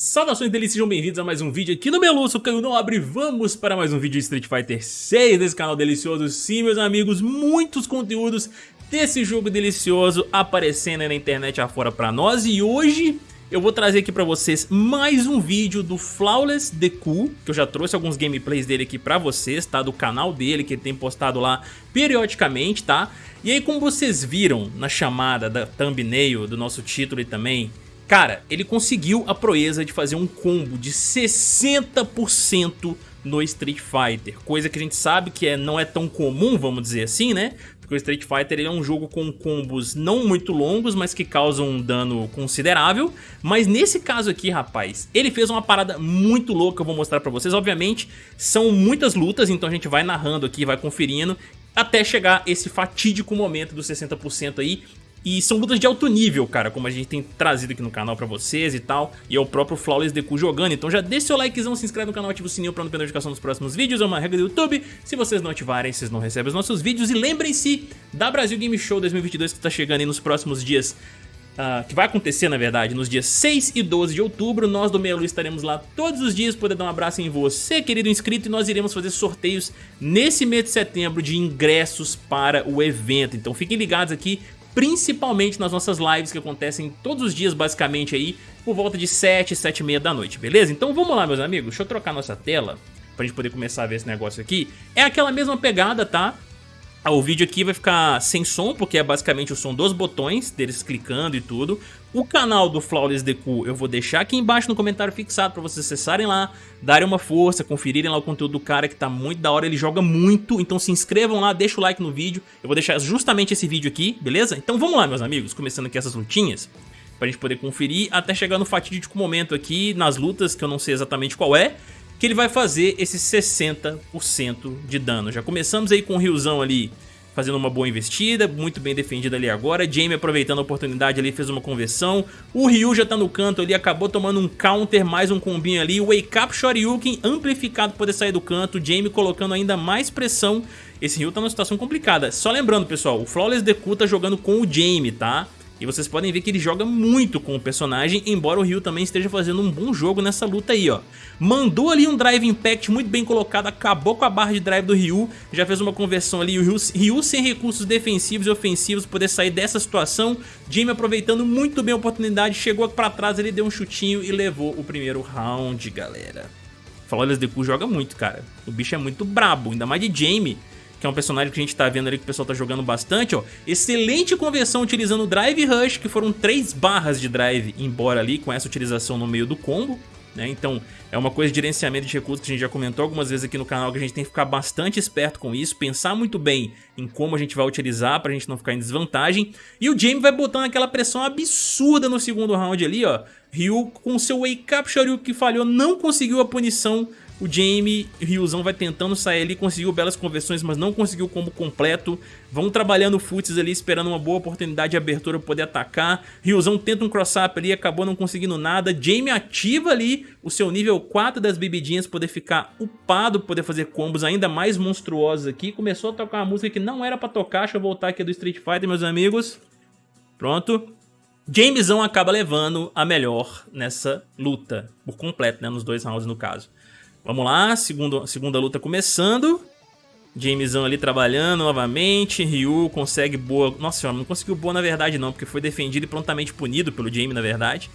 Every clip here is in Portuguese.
Saudações deles, sejam bem-vindos a mais um vídeo aqui no Melu, sou Caio Nobre Vamos para mais um vídeo de Street Fighter 6 desse canal delicioso Sim, meus amigos, muitos conteúdos desse jogo delicioso aparecendo na internet afora pra nós E hoje eu vou trazer aqui pra vocês mais um vídeo do Flawless Deku Que eu já trouxe alguns gameplays dele aqui pra vocês, tá? Do canal dele, que ele tem postado lá periodicamente, tá? E aí como vocês viram na chamada da thumbnail do nosso título e também Cara, ele conseguiu a proeza de fazer um combo de 60% no Street Fighter, coisa que a gente sabe que é, não é tão comum, vamos dizer assim, né? Porque o Street Fighter é um jogo com combos não muito longos, mas que causam um dano considerável. Mas nesse caso aqui, rapaz, ele fez uma parada muito louca que eu vou mostrar pra vocês. Obviamente, são muitas lutas, então a gente vai narrando aqui, vai conferindo até chegar esse fatídico momento dos 60% aí, e são lutas de alto nível, cara, como a gente tem trazido aqui no canal pra vocês e tal. E é o próprio Flawless Deku jogando. Então já deixa seu likezão, se inscreve no canal, ativa o sininho pra não perder notificação dos próximos vídeos. É uma regra do YouTube. Se vocês não ativarem, vocês não recebem os nossos vídeos. E lembrem-se da Brasil Game Show 2022 que tá chegando aí nos próximos dias. Uh, que vai acontecer, na verdade, nos dias 6 e 12 de outubro. Nós do Melu estaremos lá todos os dias, poder dar um abraço em você, querido inscrito, e nós iremos fazer sorteios nesse mês de setembro de ingressos para o evento. Então fiquem ligados aqui, principalmente nas nossas lives que acontecem todos os dias basicamente aí, por volta de 7, 7 e meia da noite, beleza? Então vamos lá meus amigos, deixa eu trocar nossa tela pra gente poder começar a ver esse negócio aqui. É aquela mesma pegada, tá? Ah, o vídeo aqui vai ficar sem som, porque é basicamente o som dos botões, deles clicando e tudo. O canal do Flawless Deku eu vou deixar aqui embaixo no comentário fixado pra vocês acessarem lá, darem uma força, conferirem lá o conteúdo do cara que tá muito da hora, ele joga muito, então se inscrevam lá, deixa o like no vídeo, eu vou deixar justamente esse vídeo aqui, beleza? Então vamos lá meus amigos, começando aqui essas lutinhas, pra gente poder conferir até chegar no fatídico momento aqui, nas lutas, que eu não sei exatamente qual é, que ele vai fazer esse 60% de dano. Já começamos aí com o Ryuzão ali fazendo uma boa investida, muito bem defendido ali agora. Jamie aproveitando a oportunidade ali, fez uma conversão. O Ryu já tá no canto ali, acabou tomando um counter, mais um combinho ali. Wake Up Shoryuken amplificado poder sair do canto. Jamie colocando ainda mais pressão. Esse Ryu tá numa situação complicada. Só lembrando, pessoal, o Flawless Deku tá jogando com o Jamie, tá? E vocês podem ver que ele joga muito com o personagem, embora o Ryu também esteja fazendo um bom jogo nessa luta aí, ó. Mandou ali um Drive Impact muito bem colocado, acabou com a barra de drive do Ryu, já fez uma conversão ali, o Ryu, Ryu sem recursos defensivos e ofensivos poder sair dessa situação. Jimmy aproveitando muito bem a oportunidade, chegou pra trás, ele deu um chutinho e levou o primeiro round, galera. Flawless Deku joga muito, cara. O bicho é muito brabo, ainda mais de Jamie que é um personagem que a gente tá vendo ali que o pessoal tá jogando bastante, ó. Excelente conversão utilizando o Drive Rush, que foram três barras de drive embora ali com essa utilização no meio do combo. Né? Então é uma coisa de gerenciamento de recursos que a gente já comentou algumas vezes aqui no canal que a gente tem que ficar bastante esperto com isso, pensar muito bem em como a gente vai utilizar pra gente não ficar em desvantagem. E o Jamie vai botando aquela pressão absurda no segundo round ali, ó. Ryu com seu Wake Up Shoryuken que falhou, não conseguiu a punição o Jamie Ryuzão vai tentando sair ali, conseguiu belas conversões, mas não conseguiu o combo completo. Vão trabalhando futs ali, esperando uma boa oportunidade de abertura para poder atacar. Ryuzão tenta um cross-up ali, acabou não conseguindo nada. Jamie ativa ali o seu nível 4 das bebidinhas, poder ficar upado, poder fazer combos ainda mais monstruosos aqui. Começou a tocar uma música que não era para tocar, deixa eu voltar aqui do Street Fighter, meus amigos. Pronto. Jamesão acaba levando a melhor nessa luta, por completo, né, nos dois rounds no caso. Vamos lá, segundo, segunda luta começando. Jamesão ali trabalhando novamente. Ryu consegue boa... Nossa senhora, não conseguiu boa na verdade não, porque foi defendido e prontamente punido pelo Jamie na verdade.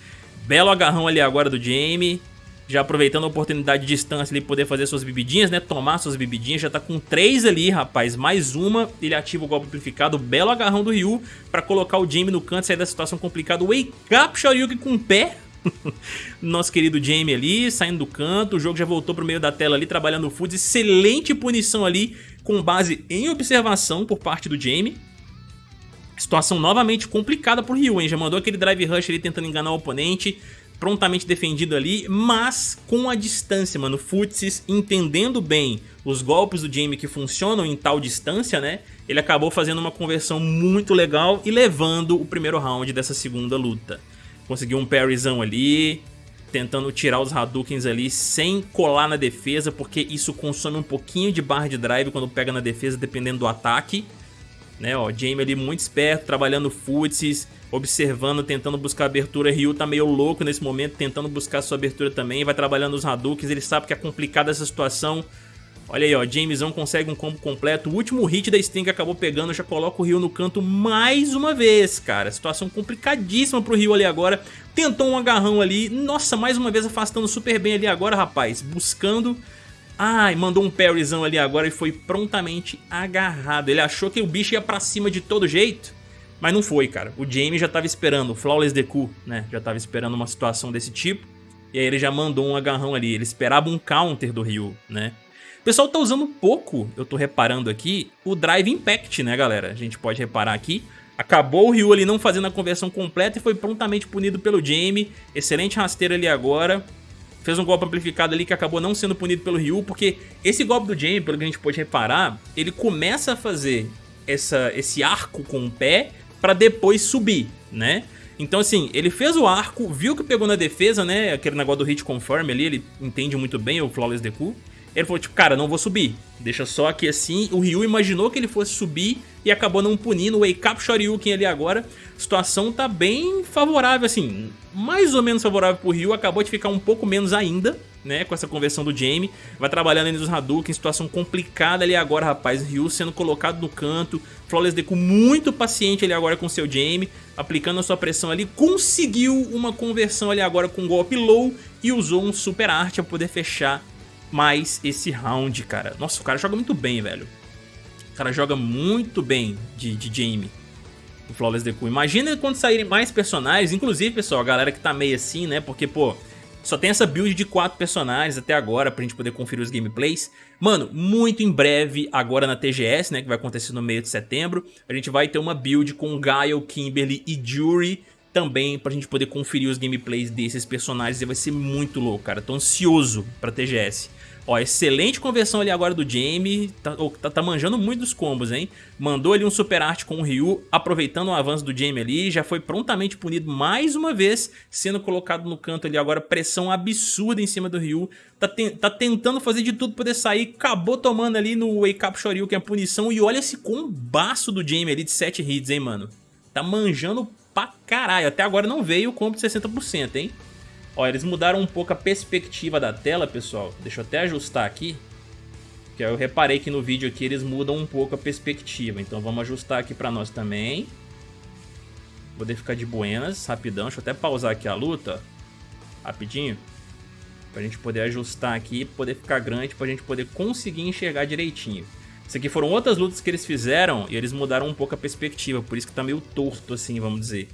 Belo agarrão ali agora do Jamie. Já aproveitando a oportunidade de distância ali, poder fazer suas bebidinhas, né? Tomar suas bebidinhas. Já tá com três ali, rapaz. Mais uma. Ele ativa o golpe amplificado. Belo agarrão do Ryu pra colocar o Jamie no canto, sair da situação complicada. Wake up Shoryuken com o pé. Nosso querido Jamie ali, saindo do canto, o jogo já voltou pro meio da tela ali, trabalhando o Foods, excelente punição ali, com base em observação por parte do Jamie. Situação novamente complicada pro Ryu, hein? Já mandou aquele drive rush ali tentando enganar o oponente, prontamente defendido ali, mas com a distância, mano. Futsis entendendo bem os golpes do Jamie que funcionam em tal distância, né? Ele acabou fazendo uma conversão muito legal e levando o primeiro round dessa segunda luta. Conseguiu um parryzão ali, tentando tirar os Hadoukens ali sem colar na defesa, porque isso consome um pouquinho de barra de drive quando pega na defesa, dependendo do ataque. né, ó, Jamie ali muito esperto, trabalhando footsies, observando, tentando buscar abertura, Ryu tá meio louco nesse momento, tentando buscar sua abertura também, vai trabalhando os Hadoukens, ele sabe que é complicada essa situação, Olha aí, ó, Jamesão consegue um combo completo. O último hit da Sting acabou pegando, já coloca o Ryu no canto mais uma vez, cara. Situação complicadíssima pro Ryu ali agora. Tentou um agarrão ali. Nossa, mais uma vez afastando super bem ali agora, rapaz. Buscando... Ai, mandou um parryzão ali agora e foi prontamente agarrado. Ele achou que o bicho ia pra cima de todo jeito. Mas não foi, cara. O Jamie já tava esperando, o Flawless Deku, né? Já tava esperando uma situação desse tipo. E aí ele já mandou um agarrão ali. Ele esperava um counter do Ryu, né? O pessoal tá usando pouco, eu tô reparando aqui, o Drive Impact, né, galera? A gente pode reparar aqui. Acabou o Ryu ali não fazendo a conversão completa e foi prontamente punido pelo Jamie. Excelente rasteiro ali agora. Fez um golpe amplificado ali que acabou não sendo punido pelo Ryu, porque esse golpe do Jamie, pelo que a gente pode reparar, ele começa a fazer essa, esse arco com o pé pra depois subir, né? Então assim, ele fez o arco, viu que pegou na defesa, né? Aquele negócio do hit confirm ali, ele entende muito bem o Flawless Deku. Ele falou, tipo, cara, não vou subir. Deixa só aqui assim. O Ryu imaginou que ele fosse subir e acabou não punindo. Wake Up Shoryuken ali agora. Situação tá bem favorável, assim. Mais ou menos favorável pro Ryu. Acabou de ficar um pouco menos ainda, né? Com essa conversão do Jamie. Vai trabalhando ali nos Hadouken. Situação complicada ali agora, rapaz. Ryu sendo colocado no canto. Flawless Deku muito paciente ali agora com seu Jamie. Aplicando a sua pressão ali. Conseguiu uma conversão ali agora com um golpe low. E usou um Super Art para poder fechar mais esse round, cara. Nossa, o cara joga muito bem, velho. O cara joga muito bem de, de Jamie. O Flawless Deku. Imagina quando saírem mais personagens. Inclusive, pessoal, a galera que tá meio assim, né? Porque, pô, só tem essa build de quatro personagens até agora pra gente poder conferir os gameplays. Mano, muito em breve, agora na TGS, né, que vai acontecer no meio de setembro, a gente vai ter uma build com Gaio, Kimberly e Jury também pra gente poder conferir os gameplays desses personagens e vai ser muito louco, cara. Tô ansioso pra TGS. Ó, excelente conversão ali agora do Jamie, tá, tá, tá, manjando muito dos combos, hein? Mandou ali um super arte com o Ryu, aproveitando o avanço do Jamie ali, já foi prontamente punido mais uma vez, sendo colocado no canto ali agora, pressão absurda em cima do Ryu, tá, tá tentando fazer de tudo poder sair, acabou tomando ali no Wake Up Shoryu, que é a punição, e olha esse combaço do Jamie ali de 7 hits, hein, mano? Tá manjando pra caralho, até agora não veio o combo de 60%, hein? Ó, eles mudaram um pouco a perspectiva da tela, pessoal. Deixa eu até ajustar aqui. Que eu reparei que no vídeo aqui eles mudam um pouco a perspectiva. Então vamos ajustar aqui pra nós também. Poder ficar de buenas, rapidão. Deixa eu até pausar aqui a luta. Rapidinho. Pra gente poder ajustar aqui, poder ficar grande, pra gente poder conseguir enxergar direitinho. Isso aqui foram outras lutas que eles fizeram e eles mudaram um pouco a perspectiva. Por isso que tá meio torto assim, vamos dizer.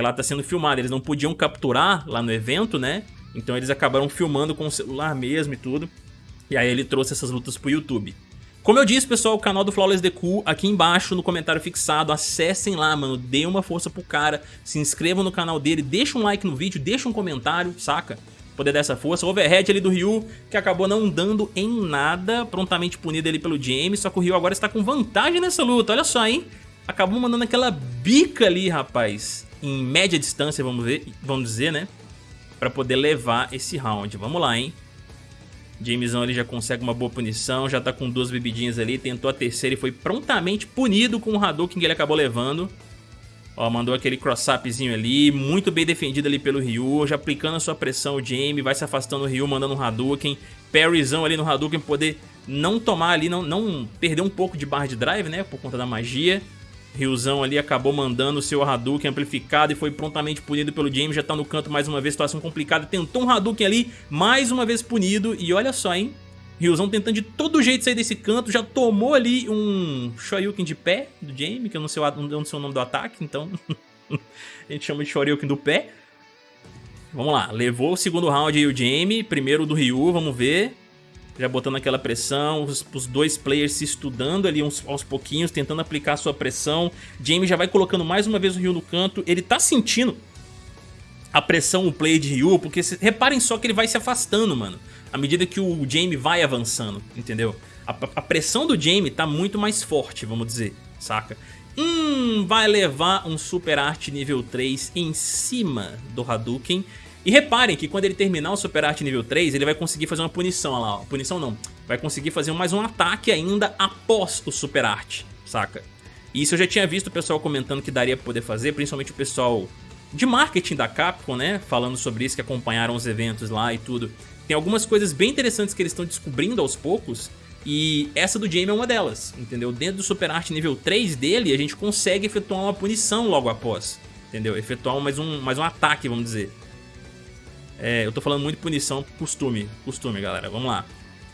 Porque lá tá sendo filmado, eles não podiam capturar lá no evento, né? Então eles acabaram filmando com o celular mesmo e tudo. E aí ele trouxe essas lutas pro YouTube. Como eu disse, pessoal, o canal do Flawless Deku aqui embaixo no comentário fixado, acessem lá, mano, dê uma força pro cara, se inscrevam no canal dele, deixa um like no vídeo, deixa um comentário, saca? Poder dar essa força. O overhead ali do Ryu, que acabou não dando em nada, prontamente punido ali pelo James, só que o Ryu agora está com vantagem nessa luta, olha só, hein? Acabou mandando aquela bica ali, rapaz em média distância, vamos, ver, vamos dizer, né? Pra poder levar esse round. Vamos lá, hein? Jamesão ali já consegue uma boa punição, já tá com duas bebidinhas ali, tentou a terceira e foi prontamente punido com o Hadouken que ele acabou levando. Ó, mandou aquele cross-upzinho ali, muito bem defendido ali pelo Ryu, já aplicando a sua pressão o Jamie, vai se afastando o Ryu, mandando um Hadouken, parryzão ali no Hadouken, poder não tomar ali, não, não perder um pouco de barra de drive, né, por conta da magia. Ryuzão ali acabou mandando o seu Hadouken amplificado e foi prontamente punido pelo James, já tá no canto mais uma vez, situação complicada, tentou um Hadouken ali, mais uma vez punido, e olha só, hein, Ryuzão tentando de todo jeito sair desse canto, já tomou ali um Shoryuken de pé do Jamie, que eu não sei, não sei o nome do ataque, então a gente chama de Shoryuken do pé. Vamos lá, levou o segundo round aí o Jamie, primeiro do Ryu, vamos ver já botando aquela pressão, os, os, dois players se estudando ali uns, aos pouquinhos, tentando aplicar sua pressão. Jamie já vai colocando mais uma vez o Ryu no canto, ele tá sentindo a pressão o play de Ryu, porque se, reparem só que ele vai se afastando, mano, à medida que o Jamie vai avançando, entendeu? A, a pressão do Jamie tá muito mais forte, vamos dizer, saca? Hum, vai levar um Super Art nível 3 em cima do Hadouken e reparem que quando ele terminar o Super Art nível 3, ele vai conseguir fazer uma punição, olha lá, ó. punição não, vai conseguir fazer mais um ataque ainda após o Super Art, saca? Isso eu já tinha visto o pessoal comentando que daria pra poder fazer, principalmente o pessoal de marketing da Capcom, né? Falando sobre isso, que acompanharam os eventos lá e tudo. Tem algumas coisas bem interessantes que eles estão descobrindo aos poucos, e essa do Jamie é uma delas, entendeu? Dentro do Super Art nível 3 dele, a gente consegue efetuar uma punição logo após, entendeu? Efetuar mais um, mais um ataque, vamos dizer. É, eu tô falando muito punição, costume, costume, galera, vamos lá.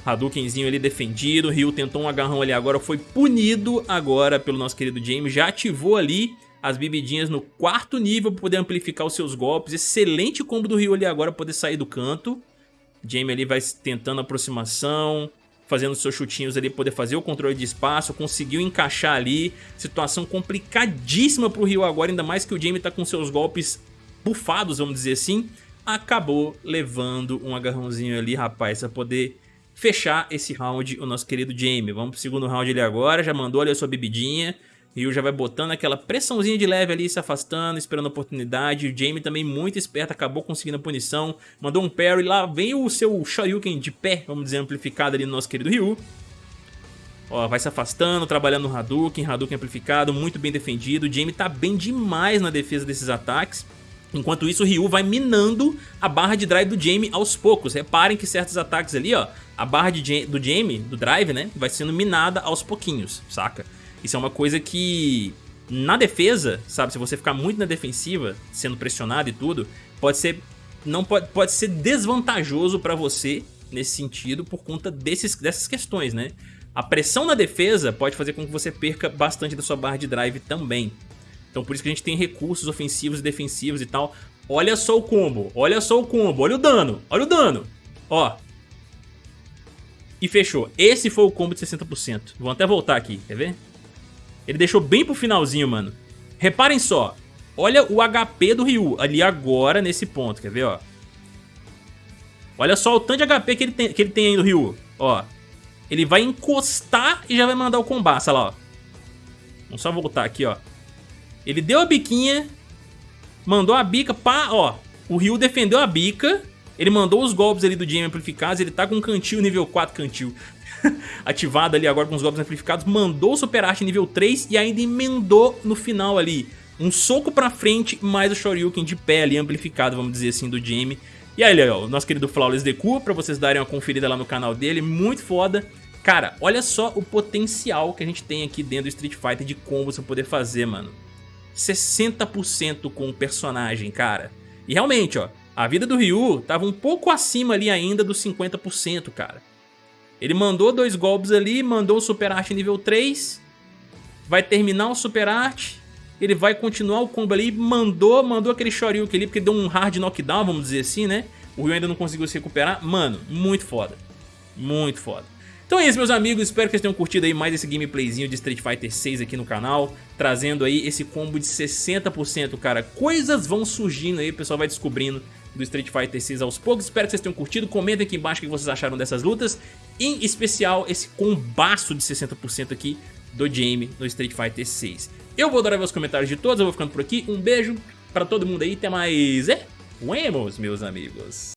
Hadoukenzinho ali defendido, Ryu tentou um agarrão ali agora, foi punido agora pelo nosso querido Jamie, já ativou ali as bebidinhas no quarto nível para poder amplificar os seus golpes, excelente combo do Ryu ali agora poder sair do canto. Jamie ali vai tentando aproximação, fazendo seus chutinhos ali, poder fazer o controle de espaço, conseguiu encaixar ali, situação complicadíssima pro Ryu agora, ainda mais que o Jamie tá com seus golpes bufados, vamos dizer assim, acabou levando um agarrãozinho ali, rapaz, pra poder fechar esse round, o nosso querido Jamie. Vamos pro segundo round ali agora, já mandou ali a sua bebidinha, Ryu já vai botando aquela pressãozinha de leve ali, se afastando, esperando a oportunidade. O Jamie também muito esperto, acabou conseguindo a punição. Mandou um parry, lá vem o seu Shoryuken de pé, vamos dizer, amplificado ali no nosso querido Ryu. Ó, vai se afastando, trabalhando no Hadouken, Hadouken amplificado, muito bem defendido. O Jamie tá bem demais na defesa desses ataques. Enquanto isso, o Ryu vai minando a barra de drive do Jamie aos poucos. Reparem que certos ataques ali, ó, a barra de, do Jamie, do drive, né, vai sendo minada aos pouquinhos, saca? Isso é uma coisa que na defesa, sabe, se você ficar muito na defensiva, sendo pressionado e tudo, pode ser não pode, pode ser desvantajoso para você nesse sentido por conta desses, dessas questões, né? A pressão na defesa pode fazer com que você perca bastante da sua barra de drive também. Então por isso que a gente tem recursos ofensivos e defensivos e tal. Olha só o combo, olha só o combo, olha o dano, olha o dano. Ó. E fechou. Esse foi o combo de 60%. Vou até voltar aqui, quer ver? Ele deixou bem pro finalzinho, mano. Reparem só. Olha o HP do Ryu ali agora nesse ponto, quer ver, ó. Olha só o tanto de HP que ele tem, que ele tem aí no Ryu, ó. Ele vai encostar e já vai mandar o combate, olha lá, ó. Vamos só voltar aqui, ó. Ele deu a biquinha, mandou a bica, pá, ó. O Ryu defendeu a bica, ele mandou os golpes ali do Jamie amplificados, ele tá com um cantil nível 4 cantil. ativado ali agora com os golpes amplificados, mandou o Super Arte nível 3 e ainda emendou no final ali. Um soco pra frente, mais o Shoryuken de pé ali, amplificado, vamos dizer assim, do Jamie. E aí, ó, o nosso querido Flawless Deku, pra vocês darem uma conferida lá no canal dele, muito foda. Cara, olha só o potencial que a gente tem aqui dentro do Street Fighter de combos pra poder fazer, mano. 60% com o personagem, cara. E realmente, ó, a vida do Ryu tava um pouco acima ali ainda dos 50%, cara. Ele mandou dois golpes ali, mandou o Super Arte nível 3, vai terminar o Super Arte, ele vai continuar o combo ali, mandou, mandou aquele Shoryuken ali, porque deu um hard knockdown, vamos dizer assim, né? O Ryu ainda não conseguiu se recuperar. Mano, muito foda. Muito foda. Então é isso, meus amigos. Espero que vocês tenham curtido aí mais esse gameplayzinho de Street Fighter 6 aqui no canal. Trazendo aí esse combo de 60%, cara. Coisas vão surgindo aí, o pessoal vai descobrindo do Street Fighter 6 aos poucos. Espero que vocês tenham curtido. Comentem aqui embaixo o que vocês acharam dessas lutas. Em especial, esse combaço de 60% aqui do Jamie no Street Fighter 6. Eu vou adorar ver os comentários de todos. Eu vou ficando por aqui. Um beijo pra todo mundo aí. Até mais. É? Vemos, meus amigos.